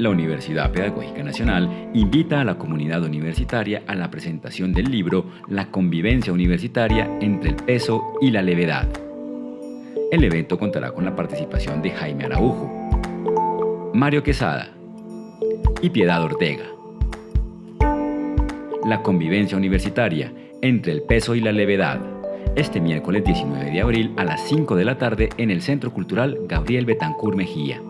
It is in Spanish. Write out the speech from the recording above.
La Universidad Pedagógica Nacional invita a la comunidad universitaria a la presentación del libro La convivencia universitaria entre el peso y la levedad. El evento contará con la participación de Jaime Araujo, Mario Quesada y Piedad Ortega. La convivencia universitaria entre el peso y la levedad. Este miércoles 19 de abril a las 5 de la tarde en el Centro Cultural Gabriel Betancur Mejía.